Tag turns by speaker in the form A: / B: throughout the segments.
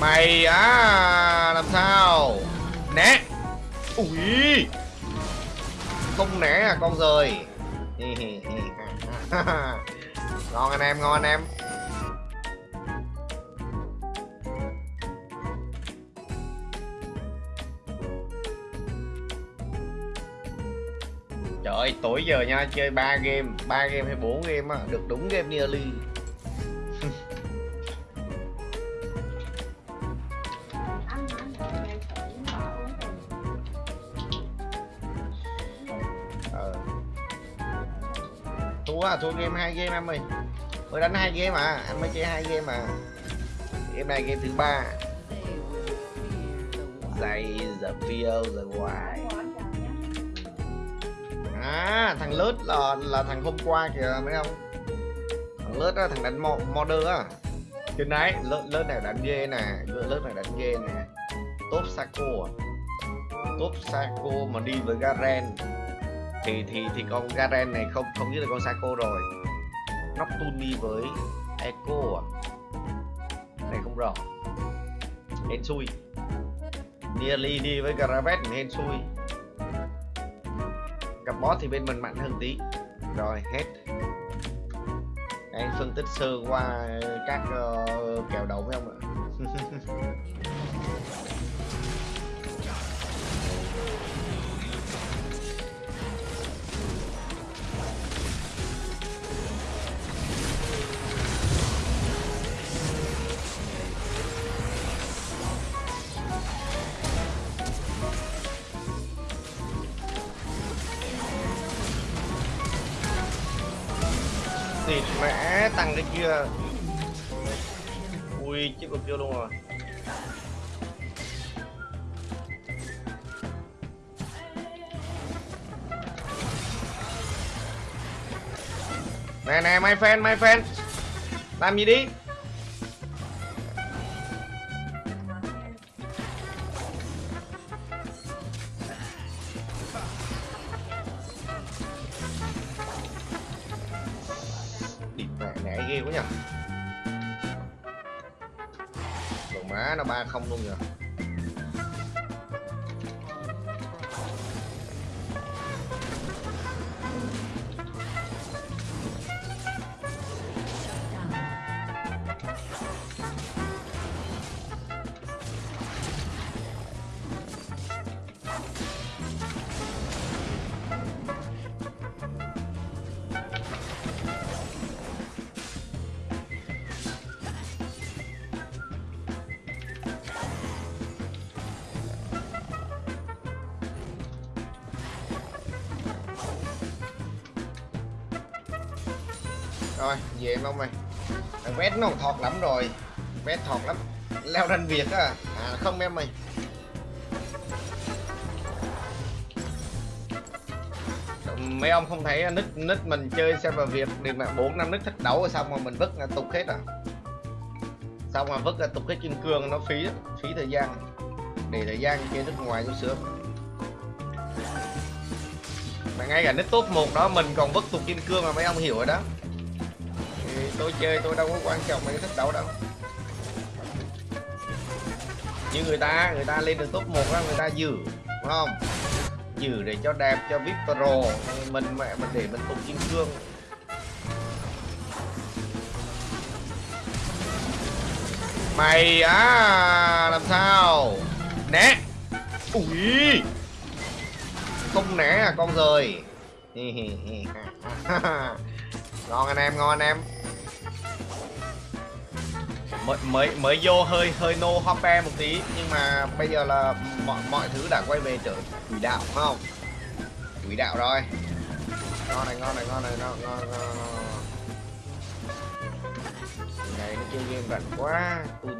A: mày á làm sao? Né. Ui. Không né à con rời. Ngon anh em ngon anh em. Trời ơi, tối giờ nha, chơi 3 game, 3 game hay 4 game á, được đúng game nearly. Thua à, thua game hai game em ơi. Mới đánh hai game mà, anh mới chơi hai game mà, Game này game thứ ba. Dày giờ phiêu giờ hoài. À, thằng lướt là là thằng hôm qua kìa mấy không? Thằng lướt á, thằng đánh mo modder á. Trên đấy, lướt lướt này đánh ghê nè, lướt này đánh ghê nè. Top Saco? À. Top Saco mà đi với Garen thì thì thì con Garen này không không như là con Saco rồi. Noctune với Echo à? Này không rõ. Hên xui. Nearly đi với Gravet hên xui gặp boss thì bên mình mạnh hơn tí rồi hết anh phân tích sơ qua các uh, kèo đầu với ông ạ xịt mẹ, tăng cái kia. Ui, chết con kia luôn rồi. Nè nè, my fan my fan làm gì đi? Má nó ba không luôn rồi. Rồi về em ông ơi? Thằng vét nó còn thọt lắm rồi. Vét thọt lắm. Leo ranh việt á. À không em ơi. Mấy ông không thấy nít nít mình chơi server việt được mà bốn năm nít thích đấu rồi xong rồi mình vứt là tục hết à? Xong rồi vứt là tục hết kim cương nó phí phí thời gian. Để thời gian chơi nước ngoài chút xưa, mà ngay cả nít top 1 đó mình còn vứt tục kim cương mà mấy ông hiểu rồi đó tôi chơi tôi đâu có quan trọng mấy cái thích đấu đâu. Như người ta người ta lên được top 1 đó, người ta giữ, đúng không? Giữ để cho đẹp, cho vip pro mình mẹ mình để mình tụng kim cương mày á, làm sao? Né. Ui. Không né à con rời. Ngon anh em, ngon anh em mới mới mới vô hơi hơi nô hoppe một tí. Nhưng mà bây giờ là mọi mọi thứ đã quay về trở quỷ đạo phải không? Quỷ đạo rồi. Ngon này ngon này ngon này ngon ngon ngon, ngon. này nó chơi game rảnh quá. Đi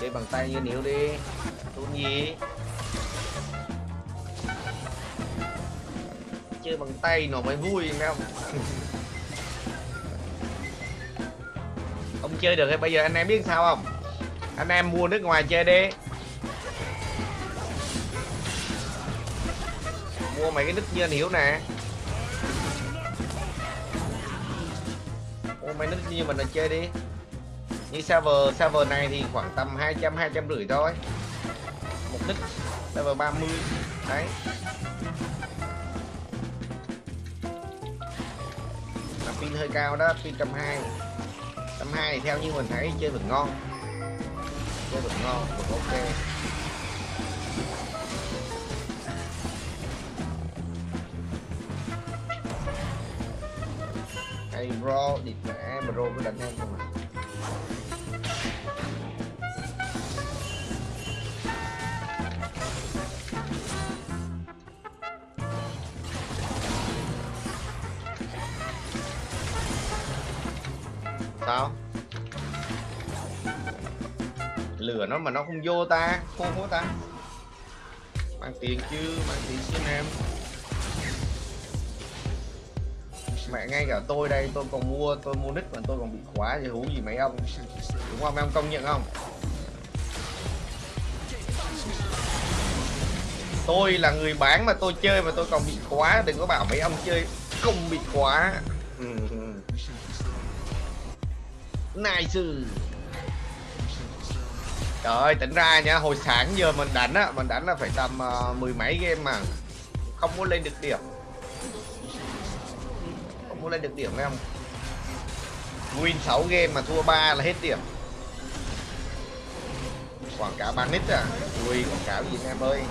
A: chơi bằng tay như níu đi. Tốn gì chơi bằng tay nó mới vui, nghe không? Ông chơi được hay bây giờ anh em biết sao không? Anh em mua nước ngoài chơi đi. Mua mấy cái nick như anh hiểu nè. Mua mấy nick như mình là chơi đi. Như server server này thì khoảng tầm 200 200 rưỡi thôi. Một nick server 30 đấy. Pin hơi cao đó, pin trăm hai. Trăm hai thì theo như mình thấy, chơi vẫn ngon. Chơi vẫn ngon vẫn ok. Hay bro địt mẹ bro cứ đánh em không à? Sao? Lửa nó mà nó không vô ta, khô quá ta. Mang tiền chứ, mang tiền chứ, em. Mẹ ngay cả tôi đây, tôi còn mua, tôi mua nick mà tôi còn bị khóa thì hú gì mấy ông. Đúng không? Mấy ông công nhận không? Tôi là người bán mà tôi chơi mà tôi còn bị khóa, đừng có bảo mấy ông chơi không bị khóa. Ừ. ừ nice. Trời ơi tỉnh ra nha. Hồi sáng giờ mình đánh á mình đánh là phải tầm uh, mười mấy game mà. Không muốn lên được điểm. Không muốn lên được điểm em win 6 game mà thua 3 là hết điểm. Quảng cáo bán nít à? Ui quảng cáo gì em ơi?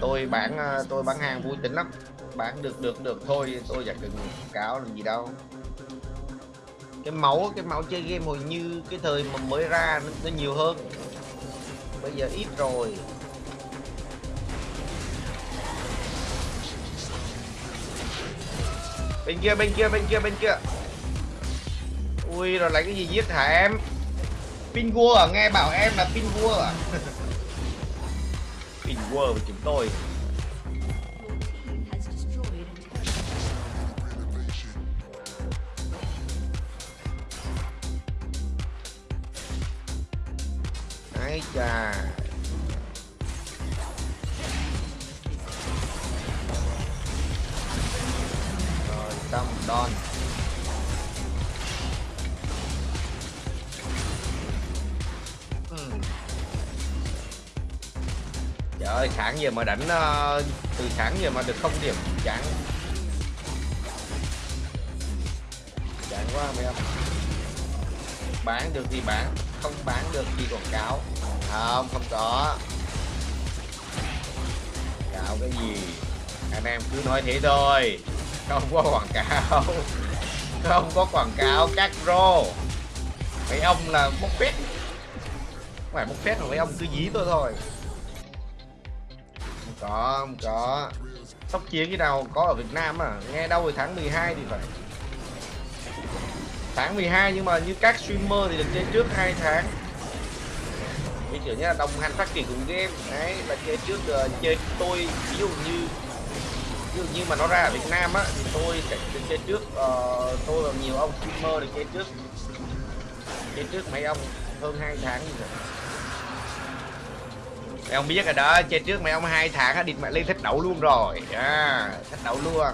A: Tôi bán ờ, tôi bán hàng vui tính lắm. Bán được được được. Thôi tôi chẳng cần quảng cáo làm gì đâu cái máu cái máu chơi game hồi như cái thời mà mới ra nó, nó nhiều hơn. Bây giờ ít rồi. Bên kia bên kia bên kia bên kia. Ui rồi lấy cái gì giết hả em? Pin vua à? nghe bảo em là pin vua à? Pin vua của chúng tôi. Ấy chà. Rồi xong đòn. Hmm. Trời ơi, sáng giờ mà đánh uh, từ sáng giờ mà được không điểm chán. Chán quá mấy ông. Bán được thì bán không bán được thì quảng cáo không không có. Cáo cái gì? Anh em cứ nói thế thôi. Không có quảng cáo. Không có quảng cáo các rô. Mấy ông là bốc phét. Không phải bốc phét mà mấy ông cứ dí tôi thôi. Không có không có. Sóc chiến cái nào có ở Việt Nam à? Nghe đâu rồi tháng 12 thì phải. Tháng 12 nhưng mà như các streamer thì được chơi trước hai tháng như kiểu như là đồng hành phát triển cùng game. Đấy là chơi trước uh, chơi tôi ví dụ như ví dụ như mà nó ra ở Việt Nam á thì tôi sẽ chơi trước uh, tôi và nhiều ông streamer được chơi trước. Chơi trước mấy ông hơn hai tháng rồi vậy mấy ông biết rồi đó chơi trước mấy ông hai tháng á địt mẹ lên thích đấu luôn rồi. À thích đấu luôn.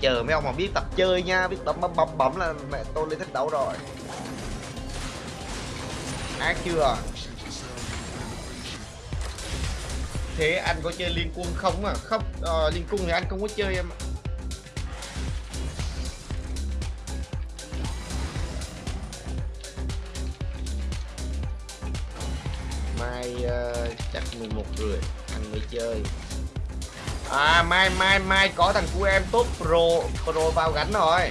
A: Chờ mấy ông mà biết tập chơi nha biết bấm bấm bấm bấm là mẹ tôi lên thích đấu rồi ác chưa. Thế anh có chơi liên quân không à? Không à, ờ, liên quân thì anh không có chơi em mai uh, chắc 11 rưỡi anh mới chơi. À mai mai mai có thằng của em tốt pro pro vào gánh rồi.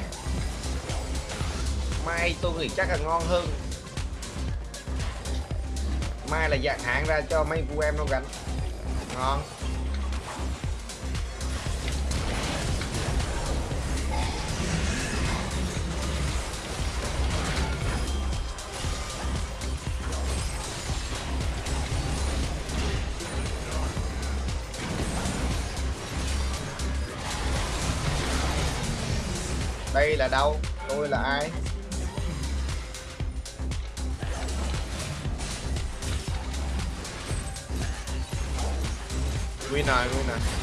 A: Mai tôi nghĩ chắc là ngon hơn mai là dạng hạn ra cho mấy cô em nó gánh ngon. Đây là đâu? Tôi là ai? Win rồi win rồi